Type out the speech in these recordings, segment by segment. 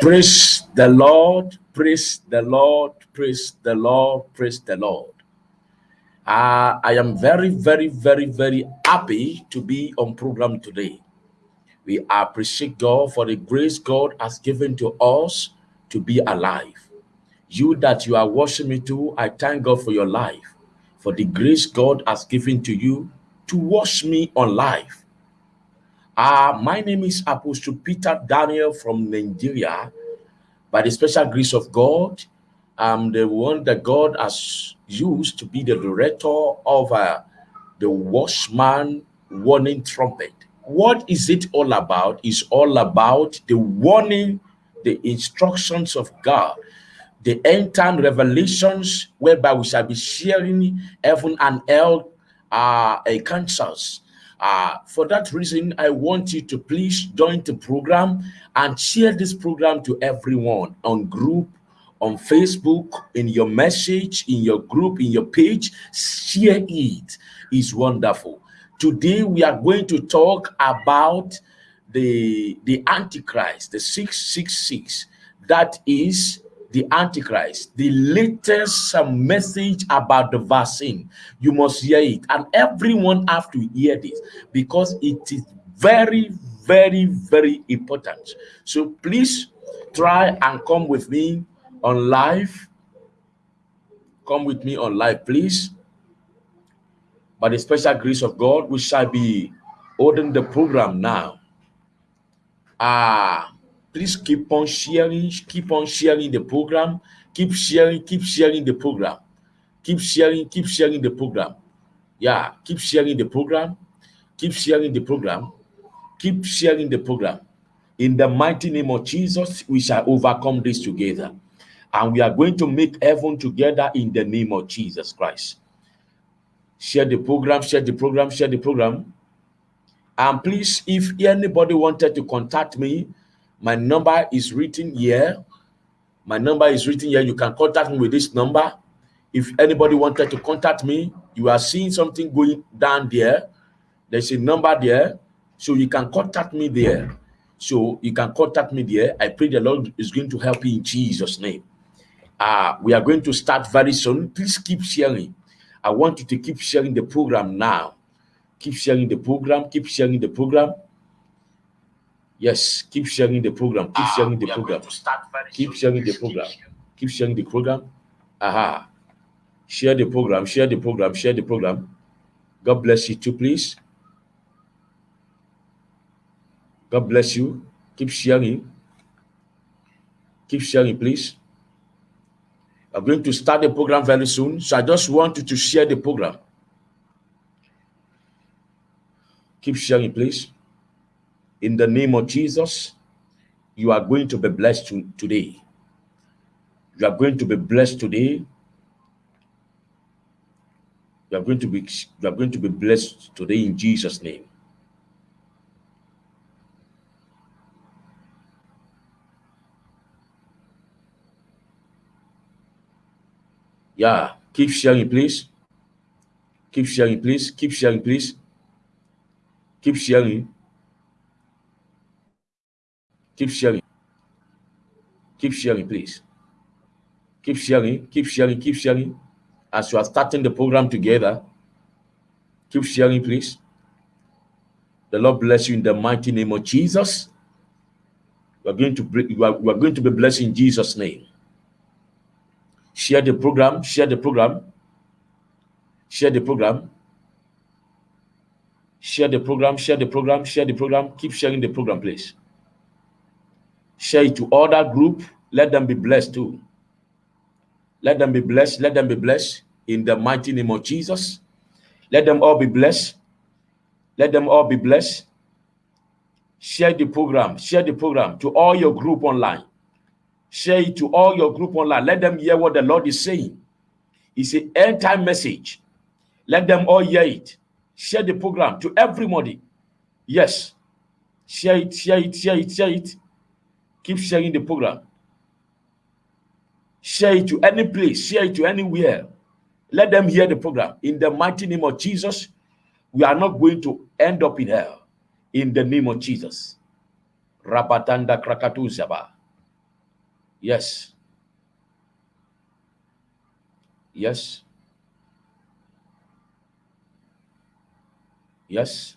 Praise the Lord, praise the Lord, praise the Lord, praise the Lord. Uh, I am very, very, very, very happy to be on program today. We appreciate God for the grace God has given to us to be alive. You that you are watching me too, I thank God for your life, for the grace God has given to you to watch me on life. Uh, my name is Apostle Peter Daniel from Nigeria. By the special grace of God, I'm the one that God has used to be the director of uh, the Watchman Warning Trumpet. What is it all about? It's all about the warning, the instructions of God, the end time revelations whereby we shall be sharing heaven and hell uh, a cancers. Uh, for that reason, I want you to please join the program and share this program to everyone on group, on Facebook, in your message, in your group, in your page. Share it. It's wonderful. Today, we are going to talk about the, the Antichrist, the 666. That is the Antichrist, the latest message about the vaccine. You must hear it. And everyone have to hear this because it is very, very, very important. So please try and come with me on live. Come with me on live, please. By the special grace of God, we shall be holding the program now. Ah, please keep on sharing, keep on sharing the program, keep sharing, keep sharing the program, keep sharing, keep sharing the program. Yeah, keep sharing the program, keep sharing the program, keep sharing the program. In the mighty name of Jesus, we shall overcome this together. And we are going to make heaven together in the name of Jesus Christ. Share the program, share the program, share the program. And please, if anybody wanted to contact me, my number is written here. My number is written here. You can contact me with this number. If anybody wanted to contact me, you are seeing something going down there. There's a number there. So you can contact me there. So you can contact me there. I pray the Lord is going to help you in Jesus' name. Uh, we are going to start very soon. Please keep sharing. I want you to keep sharing the program now. Keep sharing the program. Keep sharing the program. Yes, keep sharing the program. Keep ah, sharing the program. Keep sharing the program. Keep sharing the program. Aha. Share the program. Share the program. Share the program. God bless you too, please. God bless you. Keep sharing. Keep sharing, please. I'm going to start the program very soon. So I just want you to share the program. Keep sharing, please. In the name of Jesus, you are going to be blessed to, today. You are going to be blessed today. You are going to be you are going to be blessed today in Jesus' name. Yeah, keep sharing, please. Keep sharing, please. Keep sharing, please. Keep sharing. Keep sharing. Keep sharing, please. Keep sharing, keep sharing, keep sharing. As you are starting the program together, keep sharing, please. The Lord bless you in the mighty name of Jesus. We are going to we are, we are going to be blessed in Jesus' name. Share the program, share the program, share the program, share the program, share the program, share the program. Keep sharing the program, please share it to other group let them be blessed too. Let them be blessed let them be blessed in the mighty name of jesus. Let them all be blessed. Let them all be blessed. Share the program share the program to all your group online. Share it to all your group online. Let them hear what the lord is saying. It's an end time message. Let them all hear it. Share the program to everybody. Yes. Share it share it share it share it Keep sharing the program. Share it to any place, share it to anywhere. Let them hear the program. In the mighty name of Jesus, we are not going to end up in hell. In the name of Jesus. Rabatanda Krakatuzaba. Yes. Yes. Yes.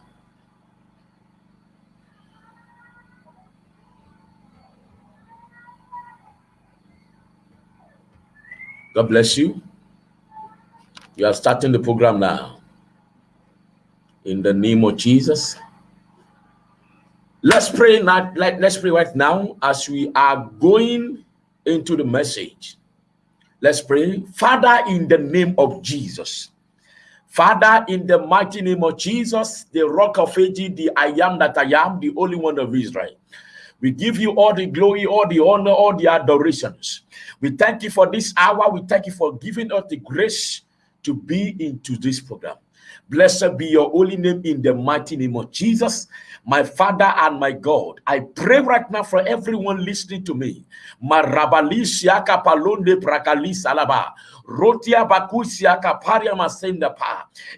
God bless you. You are starting the program now. In the name of Jesus. Let's pray now. Let, let's pray right now as we are going into the message. Let's pray. Father, in the name of Jesus. Father, in the mighty name of Jesus, the rock of ages, the I am that I am, the only one of Israel. We give you all the glory, all the honor, all the adorations. We thank you for this hour. We thank you for giving us the grace to be into this program. Blessed be your holy name in the mighty name of Jesus, my Father and my God. I pray right now for everyone listening to me.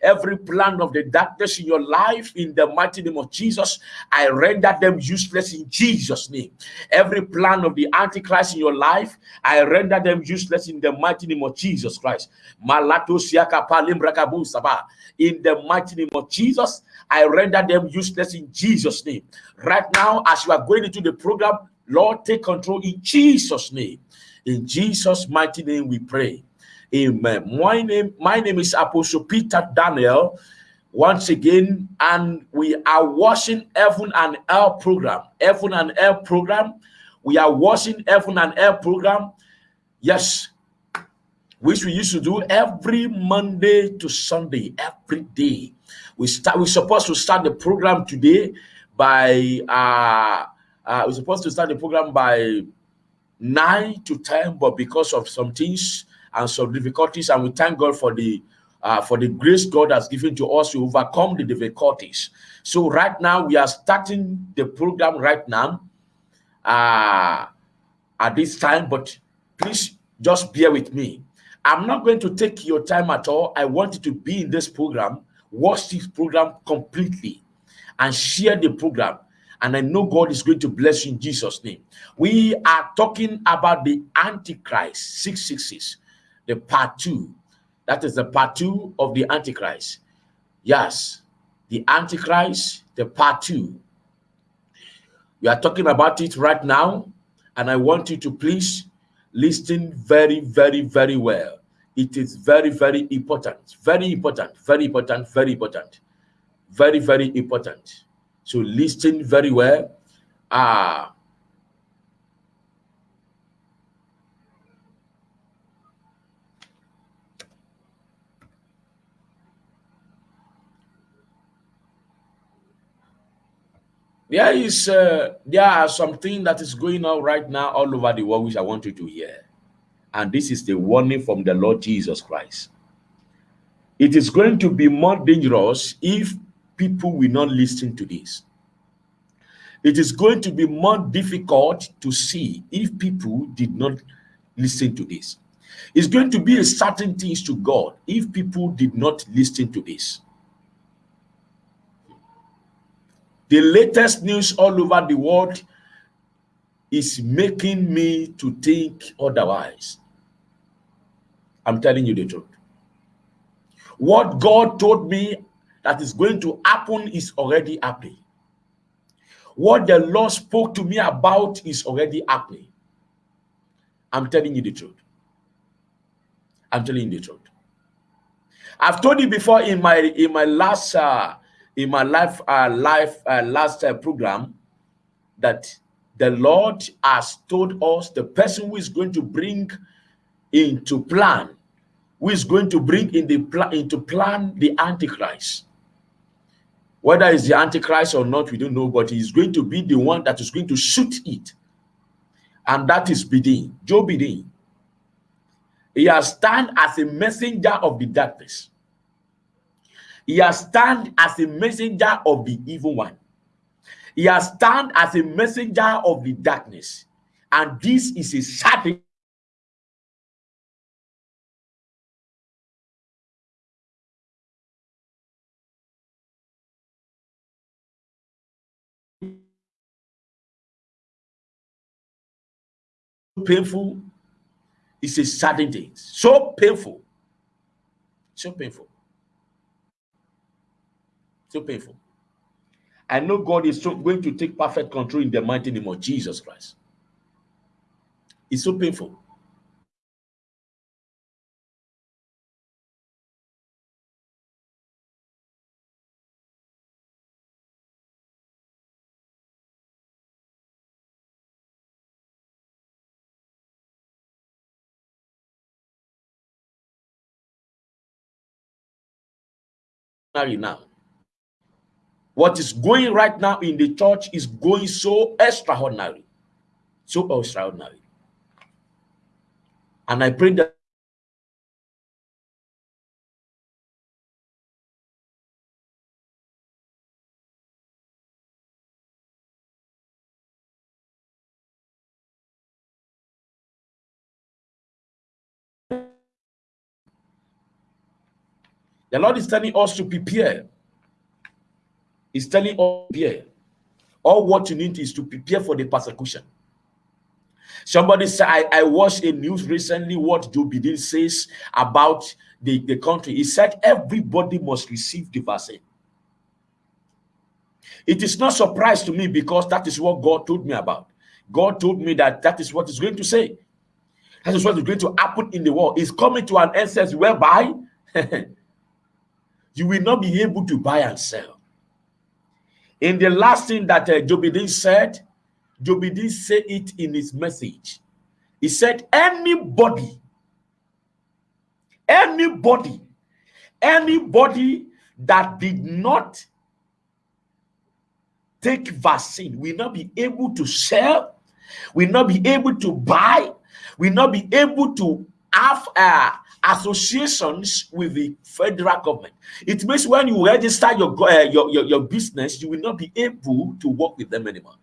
Every plan of the darkness in your life, in the mighty name of Jesus, I render them useless in Jesus' name. Every plan of the Antichrist in your life, I render them useless in the mighty name of Jesus Christ. The mighty name of Jesus, I render them useless in Jesus' name. Right now, as you are going into the program, Lord, take control in Jesus' name. In Jesus' mighty name, we pray. Amen. My name, my name is Apostle Peter Daniel. Once again, and we are watching Heaven and Air program. Heaven and Air program. We are watching Heaven and Air program. Yes, which we used to do every Monday to Sunday, every day. We start. We're supposed to start the program today by. Uh, uh, we're supposed to start the program by nine to ten, but because of some things and some difficulties. And we thank God for the uh, for the grace God has given to us to overcome the difficulties. So right now we are starting the program right now uh, at this time, but please just bear with me. I'm not going to take your time at all. I want you to be in this program, watch this program completely, and share the program. And I know God is going to bless you in Jesus' name. We are talking about the Antichrist 666 the part two. That is the part two of the Antichrist. Yes, the Antichrist, the part two. We are talking about it right now, and I want you to please listen very, very, very well. It is very, very important, very important, very important, very important, very, very important. So listen very well. Ah, There is uh, there are something that is going on right now all over the world which I want you to hear. And this is the warning from the Lord Jesus Christ. It is going to be more dangerous if people will not listen to this. It is going to be more difficult to see if people did not listen to this. It's going to be a certain things to God if people did not listen to this. The latest news all over the world is making me to think otherwise. I'm telling you the truth. What God told me that is going to happen is already happening. What the Lord spoke to me about is already happening. I'm telling you the truth. I'm telling you the truth. I've told you before in my in my last uh, in my life uh, life uh, last uh, program that the Lord has told us the person who is going to bring into plan, who is going to bring in the plan into plan the Antichrist. Whether it's the Antichrist or not, we don't know, but he's going to be the one that is going to shoot it. And that is Biden, Joe Biden. He has stand as a messenger of the darkness. He has stand as a messenger of the evil one. He has stand as a messenger of the darkness. And this is a certain painful it's a sudden thing so painful so painful so painful I know God is so going to take perfect control in the mighty name of Jesus Christ. It's so painful. now what is going right now in the church is going so extraordinary. So extraordinary. And I pray that The Lord is telling us to prepare is telling us here, all what you need is to prepare for the persecution. Somebody said, I, I watched a news recently what Joe Biden says about the, the country. He said everybody must receive the vaccine. It is not surprise to me because that is what God told me about. God told me that that is what is going to say. That is what is going to happen in the world. It's coming to an essence whereby you will not be able to buy and sell. In the last thing that uh, said, Joe Biden said it in his message. He said, anybody, anybody, anybody that did not take vaccine will not be able to sell, will not be able to buy, will not be able to have uh, associations with the federal government. It means when you register your, uh, your, your, your business, you will not be able to work with them anymore.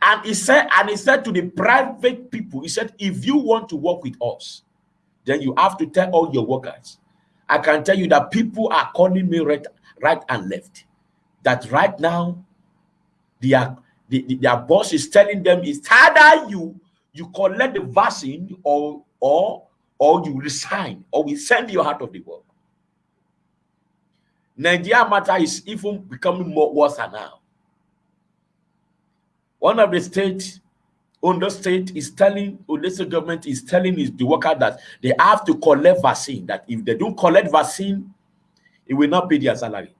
And he said, and he said to the private people, he said, if you want to work with us, then you have to tell all your workers. I can tell you that people are calling me right, right and left. That right now, their, the, their boss is telling them it's either you you collect the vaccine or or or you resign, or we send you out of the world. Nigeria matter is even becoming more worse now. One of the states, the state is telling, the government is telling is the worker that they have to collect vaccine, that if they don't collect vaccine, it will not pay their salary.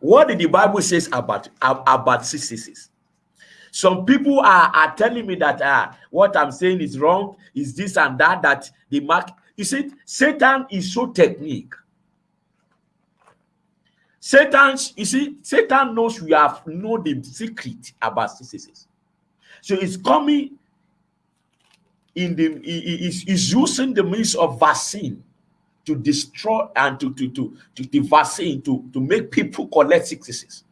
What did the Bible says about, about CCCs? Some people are, are telling me that uh, what I'm saying is wrong, is this and that, that the mark. You see, Satan is so technique. Satan, you see, Satan knows we have know the secret about CCCs. So it's coming in the he is using the means of vaccine to destroy and to to to, to the vaccine to to make people collect CCCs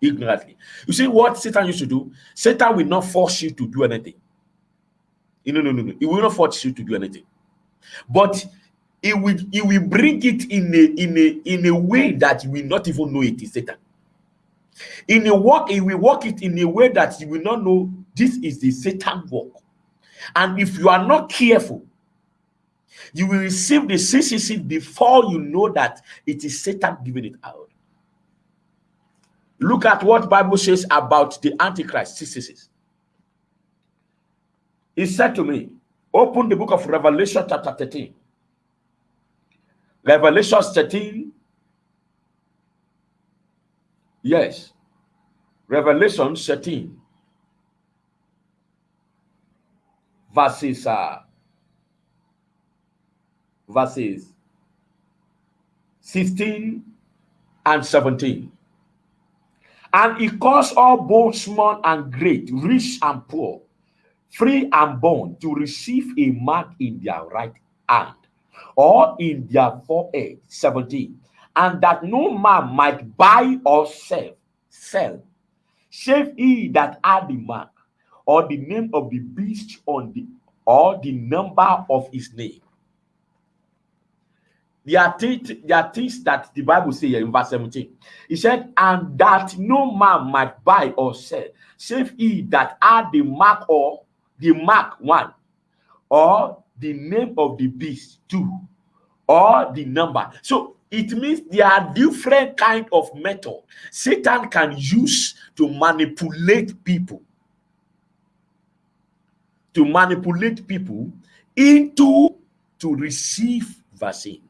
ignorantly. You see what Satan used to do? Satan will not force you to do anything. Eh, no, no, no, no. He will not force you to do anything. But he will, he will bring it in a in a in a way that you will not even know it is Satan. In a work, he will work it in a way that you will not know this is the Satan work. And if you are not careful, you will receive the CCC before you know that it is Satan giving it out. Look at what Bible says about the Antichrist. He said to me, open the book of Revelation chapter 13. Revelation 13. Yes. Revelation 13. Verses, uh, verses 16 and 17. And he caused all both small and great, rich and poor, free and bond to receive a mark in their right hand or in their forehead. 17. And that no man might buy or sell, sell, save he that had the mark or the name of the beast on the or the number of his name. There are, things, there are things that the Bible says in verse 17. He said, And that no man might buy or sell, save he that had the mark or the mark one, or the name of the beast two, or the number. So it means there are different kind of method Satan can use to manipulate people. To manipulate people into to receive vaccine.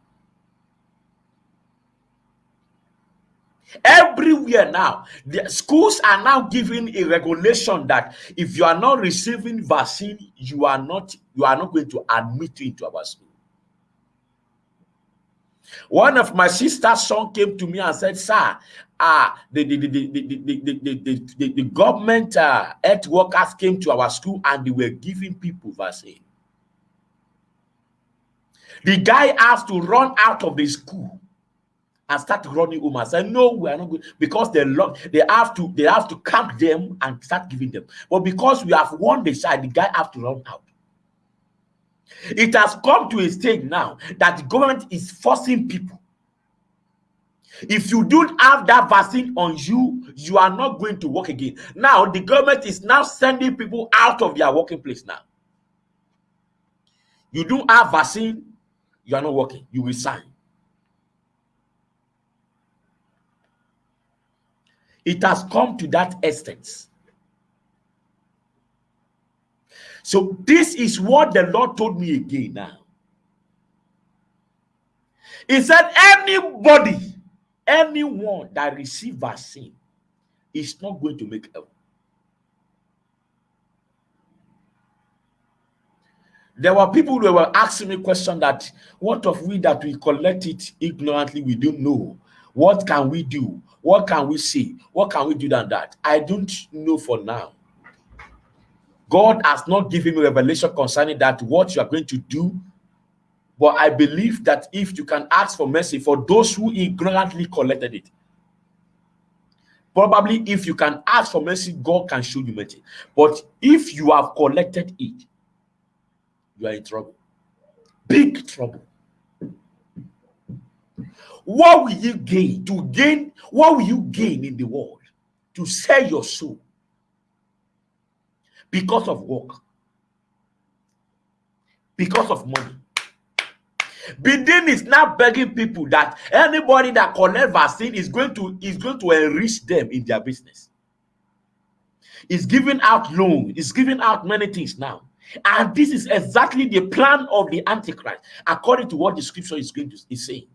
everywhere now the schools are now giving a regulation that if you are not receiving vaccine you are not you are not going to admit you into our school one of my sister's son came to me and said sir ah the the the the the the, the, the, the, the, government uh, health workers came to our school and they were giving people vaccine the guy has to run out of the school and start running home and say, No, we are not good because they love they have to they have to camp them and start giving them. But because we have won the side, the guy have to run out. It has come to a stage now that the government is forcing people. If you don't have that vaccine on you, you are not going to work again. Now, the government is now sending people out of their working place now. You don't have vaccine, you are not working. You will sign. It has come to that extent. So this is what the Lord told me again now. He said, anybody, anyone that receive vaccine is not going to make heaven. There were people who were asking me question that what of we that we collect it ignorantly, we don't know. What can we do? What can we see? What can we do than that? I don't know for now. God has not given me revelation concerning that, what you are going to do. But I believe that if you can ask for mercy for those who ignorantly collected it, probably if you can ask for mercy, God can show you mercy. But if you have collected it, you are in trouble. Big trouble. What will you gain? To gain, what will you gain in the world? To sell your soul because of work, because of money. Biden is now begging people that anybody that collect vaccine is going to is going to enrich them in their business. Is giving out loan, is giving out many things now. And this is exactly the plan of the Antichrist, according to what the scripture is going to is saying.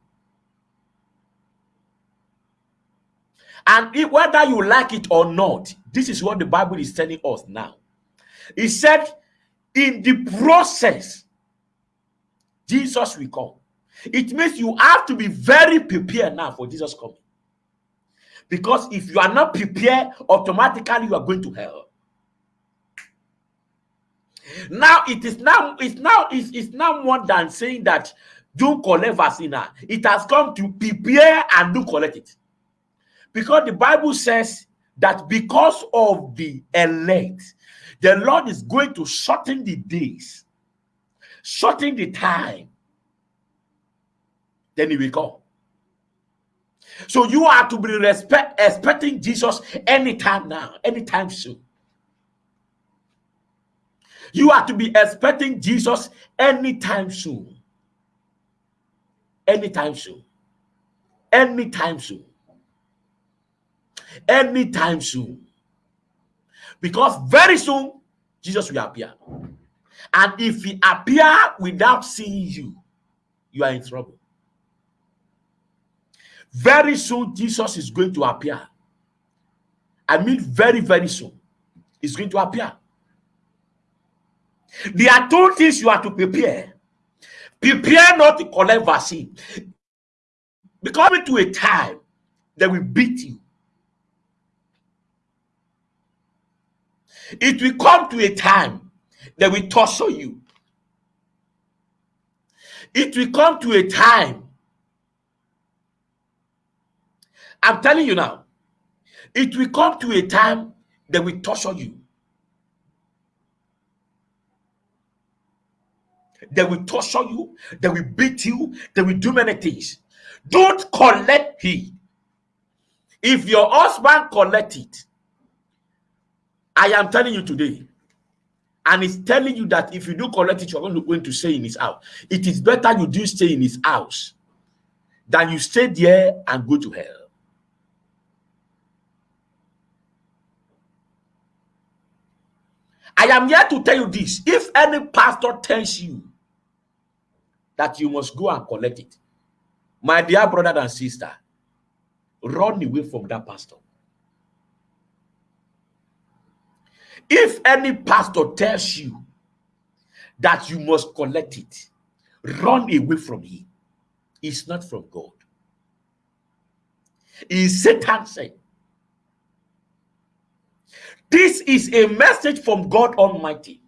And if, whether you like it or not, this is what the Bible is telling us now. He said, in the process, Jesus will come. It means you have to be very prepared now for Jesus coming. Because if you are not prepared, automatically you are going to hell. Now it is now it's now it's, it's now more than saying that do collect vaccine. It has come to prepare and do collect it. Because the Bible says that because of the elect, the Lord is going to shorten the days, shorten the time. Then he will come. So you are to be respect, expecting Jesus anytime now, anytime soon. You are to be expecting Jesus anytime soon. Anytime soon. Anytime soon anytime soon. Because very soon, Jesus will appear. And if he appear without seeing you, you are in trouble. Very soon, Jesus is going to appear. I mean, very, very soon, he's going to appear. There are two things you have to prepare. Prepare not to collect vaccine. Because to a time they will beat you. It will come to a time that will torture you. It will come to a time. I'm telling you now, it will come to a time that will torture you. They will torture you, they will beat you, they will do many things. Don't collect heed. If your husband collect it, I am telling you today, and it's telling you that if you do collect it, you're going to stay in his house. It is better you do stay in his house than you stay there and go to hell. I am here to tell you this. If any pastor tells you that you must go and collect it, my dear brother and sister, run away from that pastor. If any pastor tells you that you must collect it, run away from him. It's not from God. Is Satan said. This is a message from God Almighty.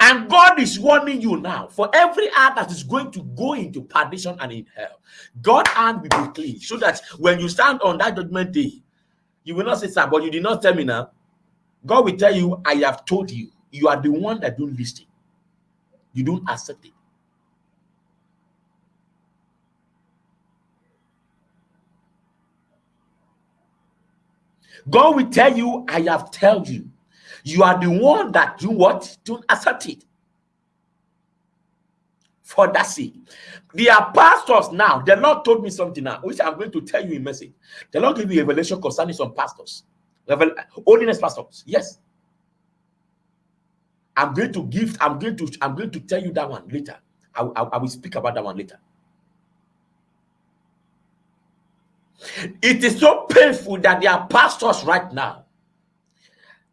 And God is warning you now for every heart that is going to go into perdition and in hell. God hand will be clean so that when you stand on that judgment day, you will not say, Sir, but you did not tell me now. God will tell you, I have told you. You are the one that don't listen. You don't accept it. God will tell you, I have told you. You are the one that do what? Don't accept it. For that sake. There are pastors now. The Lord told me something now, which I'm going to tell you in message. The Lord gave me revelation concerning some pastors. Revel holiness pastors. Yes. I'm going to give, I'm going to, I'm going to tell you that one later. I, I, I will speak about that one later. It is so painful that there are pastors right now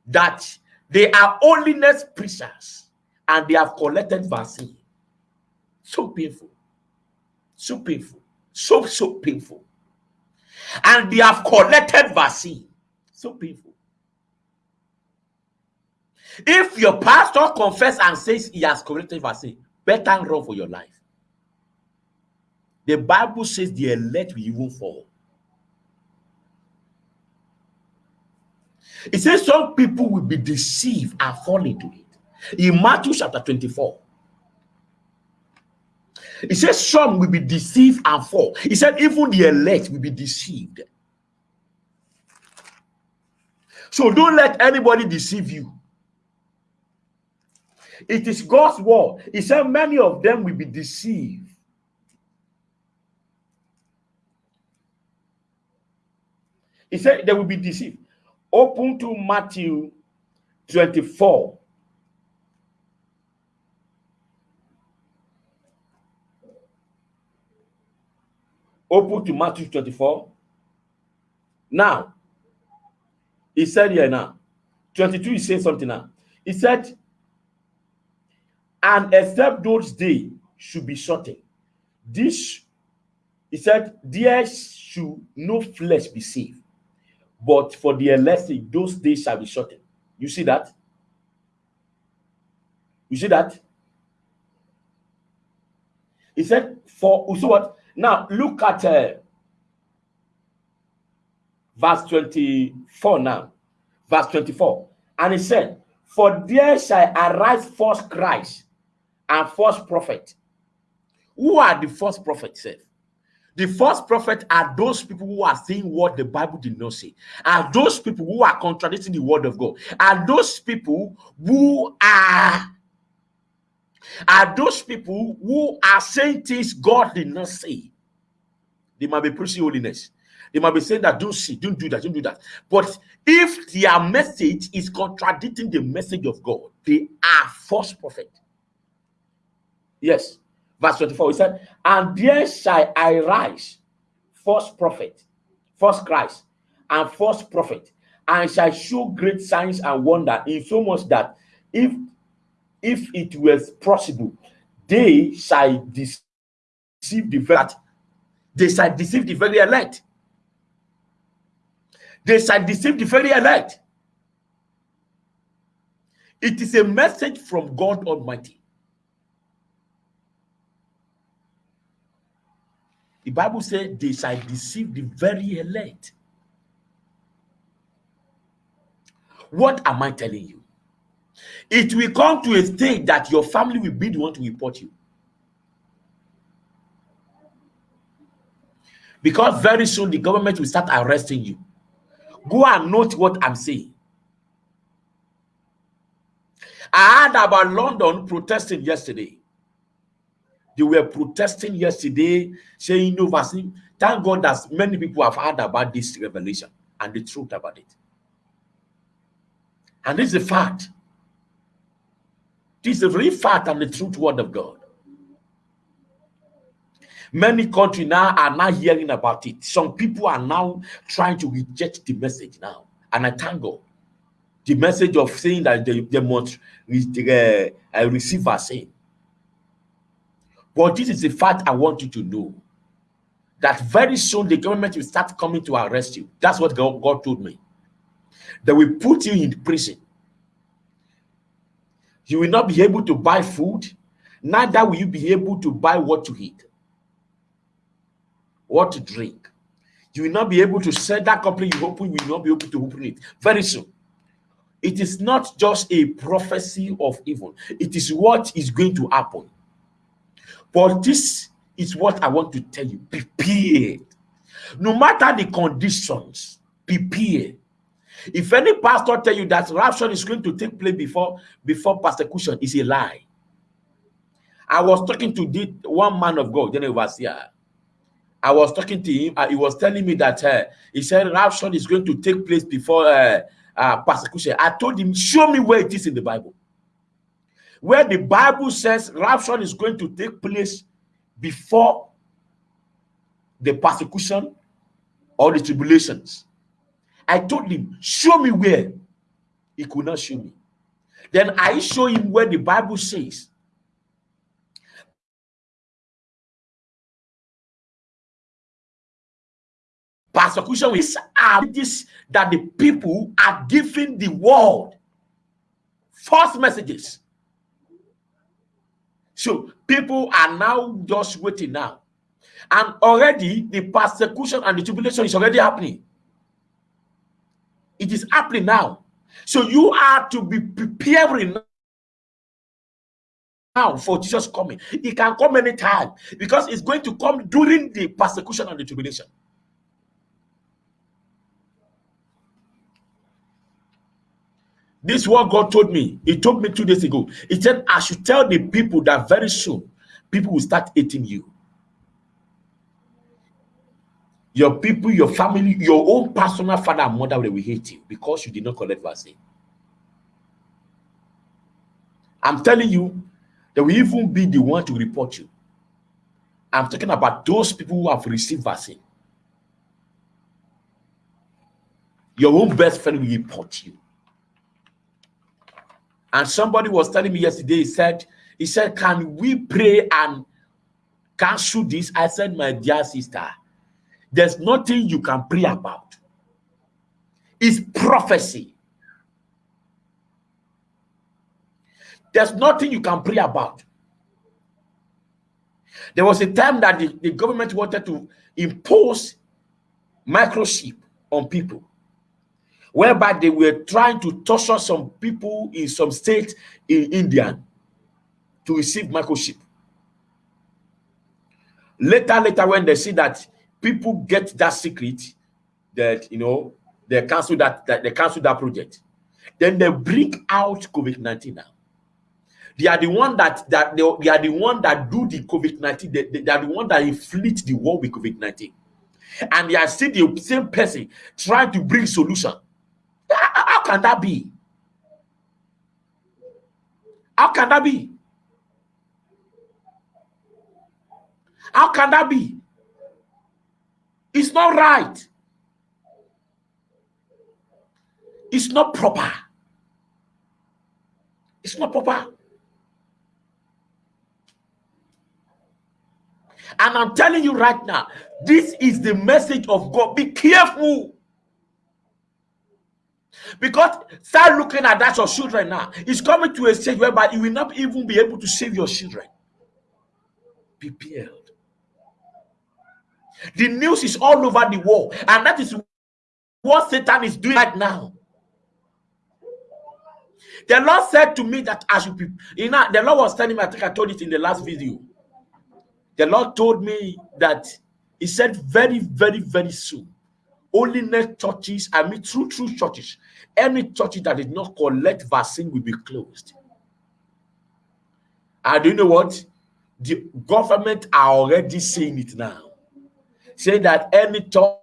that they are holiness preachers and they have collected vaccine. So painful. So painful. So, so painful. And they have collected vaccine. So painful. If your pastor confess and says he has collected vaccine, better run for your life. The Bible says the elect will even fall. It says some people will be deceived and fall into it. In Matthew chapter 24, it says some will be deceived and fall. He said even the elect will be deceived. So don't let anybody deceive you. It is God's word. He said many of them will be deceived. He said they will be deceived. Open to Matthew 24. Open to Matthew 24. Now, he said here now, 22, he said something now. He said, and except those days should be shortened. This, he said, there should no flesh be saved. But for the elect, those days shall be shortened. You see that? You see that? He said, for so what? Now look at uh, verse 24 now. Verse 24. And he said, For there shall arise false Christ and false prophet. Who are the false prophets? The false prophet are those people who are saying what the Bible did not say. Are those people who are contradicting the word of God. Are those people who are are those people who are saying things God did not say. They might be preaching holiness. They might be saying that don't see, don't do that, don't do that. But if their message is contradicting the message of God, they are false prophet. Yes. Verse 24, he said, And there shall I rise, false prophet, false Christ, and false prophet, and shall show great signs and wonder, in so much that if if it was possible, they shall deceive the very They shall deceive the very elect. They shall deceive the very elect. It is a message from God Almighty. The Bible said they shall deceive the very elect. What am I telling you? It will come to a stage that your family will be the one to report you. Because very soon the government will start arresting you. Go and note what I'm saying. I heard about London protesting yesterday. They were protesting yesterday, saying no vaccine. Thank God that many people have heard about this revelation and the truth about it. And this is a fact. Is a real fact and the truth word of God. Many countries now are now hearing about it. Some people are now trying to reject the message now. And I thank God. The message of saying that they, they must uh, receive vaccine. But this is the fact I want you to know. That very soon the government will start coming to arrest you. That's what God, God told me. They will put you in prison. You will not be able to buy food. Neither will you be able to buy what to eat what to drink. You will not be able to sell that company you open, you will not be able to open it very soon. It is not just a prophecy of evil, it is what is going to happen. But this is what I want to tell you prepare. No matter the conditions, prepare. If any pastor tell you that rapture is going to take place before before persecution, is a lie. I was talking to the one man of God, then he was here. I was talking to him. Uh, he was telling me that uh, he said rapture is going to take place before uh, uh, persecution. I told him, show me where it is in the Bible. Where the Bible says rapture is going to take place before the persecution or the tribulations. I told him, show me where. He could not show me. Then I show him where the Bible says Persecution is this that the people are giving the world false messages. So people are now just waiting now. And already the persecution and the tribulation is already happening. It is happening now. So you are to be preparing now for Jesus coming. He can come anytime because it's going to come during the persecution and the tribulation. This is what God told me. He told me two days ago. He said, I should tell the people that very soon people will start hating you. Your people, your family, your own personal father and mother will hate you because you did not collect vaccine. I'm telling you, they will even be the one to report you. I'm talking about those people who have received vaccine. Your own best friend will report you. And somebody was telling me yesterday, he said, he said, can we pray and cancel this? I said, my dear sister, there's nothing you can pray about. It's prophecy. There's nothing you can pray about. There was a time that the, the government wanted to impose microchip on people whereby they were trying to torture some people in some state in India to receive microchip. Later, later, when they see that people get that secret, that you know they cancel that, that they cancel that project, then they bring out COVID-19 now. They are the one that that they, they are the one that do the COVID-19, they, they, they are the one that inflict the war with COVID-19. And they are still the same person trying to bring solution how can that be? How can that be? How can that be? It's not right. It's not proper. It's not proper. And I'm telling you right now, this is the message of God. Be careful. Because start looking at that your children now. It's coming to a stage whereby you will not even be able to save your children. Prepared. The news is all over the world, and that is what Satan is doing right now. The Lord said to me that be, you know, the Lord was telling me, I think I told it in the last video. The Lord told me that He said very, very, very soon, only net churches, I mean, true, true churches, any church that did not collect vaccine will be closed. And do you know what? The government are already saying it now. Saying that any church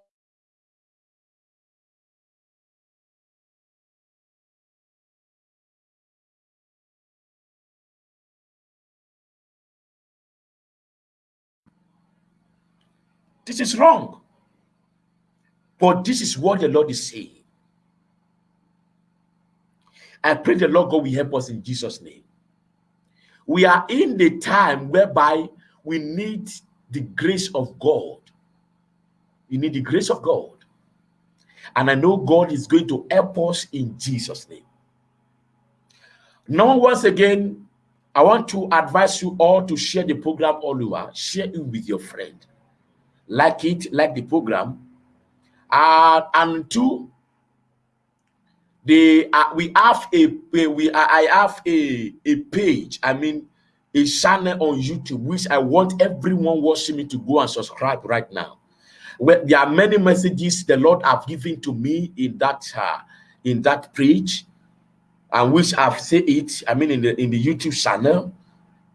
This is wrong. But this is what the Lord is saying. I pray the Lord God will help us in Jesus' name. We are in the time whereby we need the grace of God. We need the grace of God. And I know God is going to help us in Jesus' name. Now, once again, I want to advise you all to share the program all over. Share it with your friend like it, like the program. Uh, and two, they uh, we have a we I have a a page. I mean, a channel on YouTube which I want everyone watching me to go and subscribe right now. There are many messages the Lord have given to me in that uh, in that preach, and which I've said it. I mean, in the in the YouTube channel.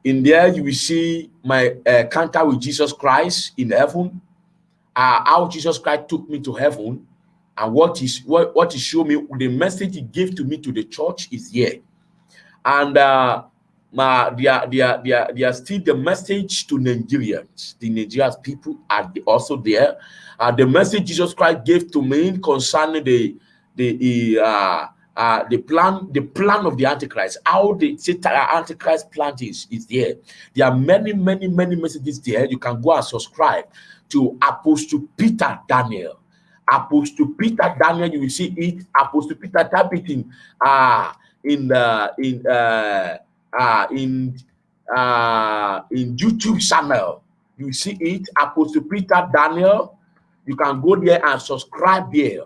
In there, you will see my uh, encounter with Jesus Christ in heaven uh, how Jesus Christ took me to heaven and what is what what he showed me the message he gave to me to the church is here and uh my they are they are still the message to nigerians the Nigerians people are also there uh, the message jesus christ gave to me concerning the the uh uh, the plan the plan of the antichrist how the Satan, antichrist plan is is there there are many many many messages there you can go and subscribe to Apostle Peter Daniel. Apostle Peter Daniel, you will see it. Apostle Peter type it in uh in uh uh in uh in YouTube channel. You see it, Apostle Peter Daniel. You can go there and subscribe there.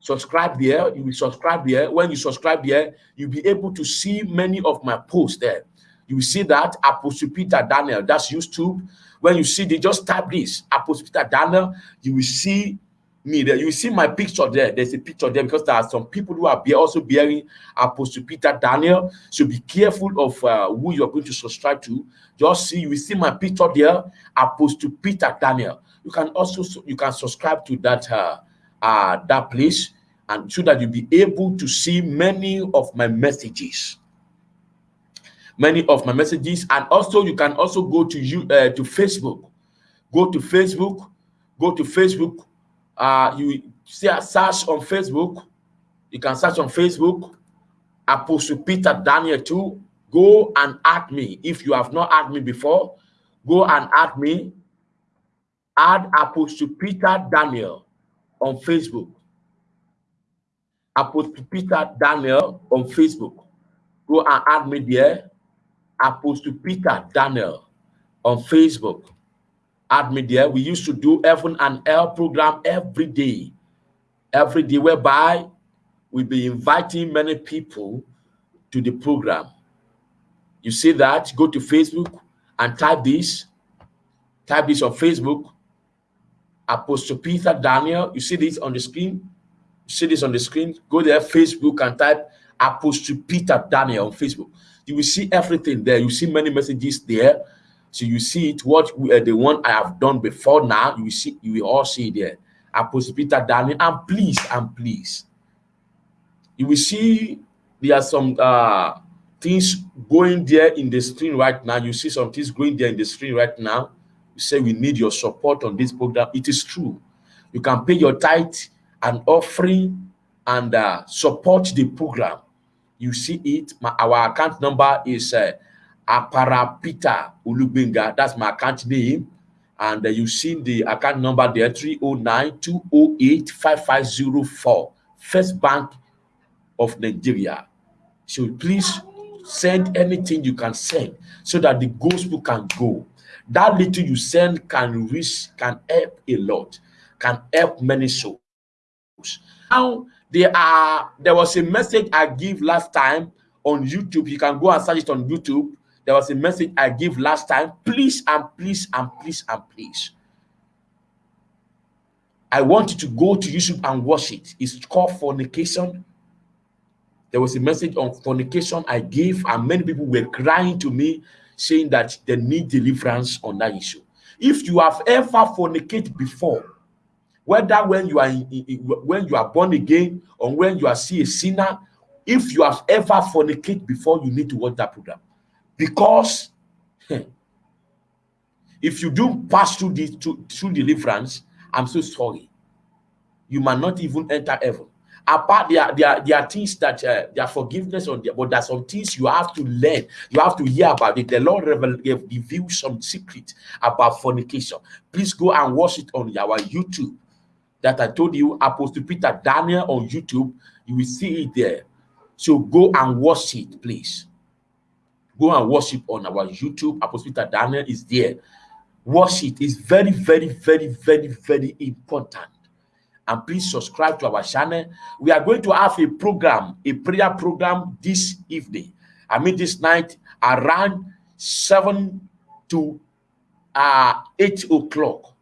Subscribe there. You will subscribe there. When you subscribe there, you'll be able to see many of my posts there. You see that Apostle Peter Daniel. That's YouTube. When you see, they just type this Apostle Peter Daniel, you will see me there. You see my picture there. There's a picture there because there are some people who are also bearing Apostle Peter Daniel. So be careful of uh, who you're going to subscribe to. Just see, you see my picture there, Apostle Peter Daniel. You can also you can subscribe to that uh, uh, that place, and so that you'll be able to see many of my messages many of my messages and also you can also go to you uh, to facebook go to facebook go to facebook uh you see a search on facebook. You can search on facebook. Apostle peter daniel too. Go and add me. If you have not added me before go and add me. Add apostle peter daniel on facebook. Apostle peter daniel on facebook. Go and add me there. Apostle Peter Daniel on Facebook. Add media. We used to do Heaven and Hell program every day. Every day, whereby we'll be inviting many people to the program. You see that? Go to Facebook and type this. Type this on Facebook. Apostle Peter Daniel. You see this on the screen? You see this on the screen? Go there, Facebook, and type Apostle Peter Daniel on Facebook you will see everything there. You see many messages there. So you see it, what uh, the one I have done before now, you see, you will all see there. Apostle Peter Daniel, and please, and please, you will see there are some uh, things going there in the screen right now. You see some things going there in the screen right now. You say we need your support on this program. It is true. You can pay your tithe and offering and uh, support the program you see it. My, our account number is uh, Aparapita Ulubinga. That's my account name. and uh, you see the account number there 309 208 5504 First Bank of Nigeria. So please send anything you can send so that the gospel can go. That little you send can reach, can help a lot, can help many souls. Now there are there was a message I give last time on YouTube. You can go and search it on YouTube. There was a message I gave last time. Please and please and please and please. I want you to go to YouTube and watch it. It's called fornication. There was a message on fornication I gave, and many people were crying to me saying that they need deliverance on that issue. If you have ever fornicated before, whether when you are in, in, when you are born again or when you are see a sinner, if you have ever fornicated before, you need to watch that program because if you do pass through this through, through deliverance, I'm so sorry, you might not even enter heaven. Apart there there, there are things that uh, there are forgiveness on there but there's some things you have to learn. You have to hear about it. The lord reveal, reveal some secret about fornication. Please go and watch it on our youtube. That i told you apostle peter daniel on youtube you will see it there. So go and watch it please go and it on our youtube apostle peter daniel is there watch it is very very very very very important and please subscribe to our channel. We are going to have a program, a prayer program this evening. I mean this night around 7 to uh, 8 o'clock.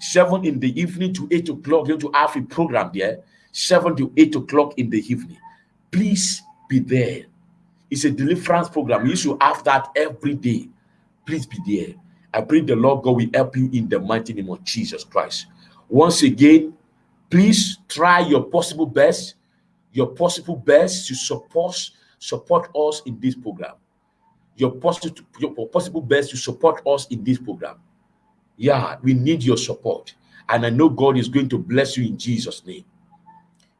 7 in the evening to 8 o'clock. We're Going to have a program there. 7 to 8 o'clock in the evening. Please be there. It's a deliverance program. You should have that every day. Please be there. I pray the Lord God will help you in the mighty name of Jesus Christ. Once again, please try your possible best your possible best to support support us in this program your possible your possible best to support us in this program yeah we need your support and i know god is going to bless you in jesus name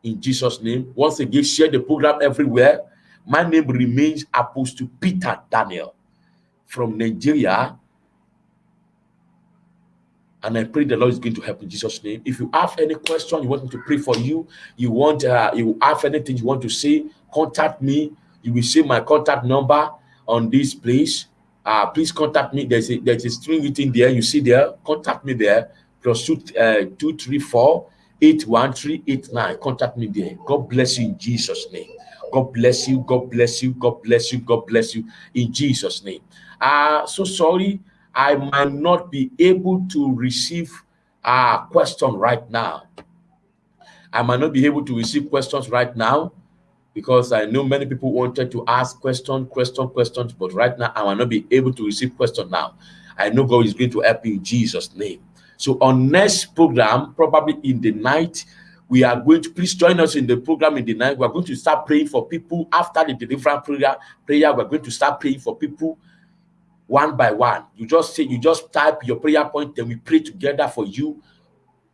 in jesus name once again share the program everywhere my name remains apostle peter daniel from nigeria and I pray the Lord is going to help in Jesus' name. If you have any question, you want me to pray for you, you want uh, you have anything you want to say, contact me. You will see my contact number on this place. Uh, please contact me. There's a there's a string written there. You see there. Contact me there. Plus two uh, two three four eight one three eight nine. Contact me there. God bless you in Jesus' name. God bless you. God bless you. God bless you. God bless you in Jesus' name. Uh so sorry. I might not be able to receive a question right now. I might not be able to receive questions right now because I know many people wanted to ask question, question, questions, but right now I might not be able to receive question now. I know God is going to help you in Jesus' name. So on next program, probably in the night, we are going to please join us in the program in the night. We're going to start praying for people after the deliverance prayer. Prayer, we're going to start praying for people one by one. You just say, you just type your prayer point, then we pray together for you.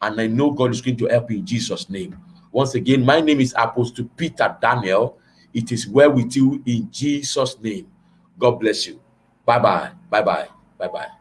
And I know God is going to help you in Jesus' name. Once again, my name is Apostle Peter Daniel. It is well with you in Jesus' name. God bless you. Bye bye. Bye bye. Bye bye.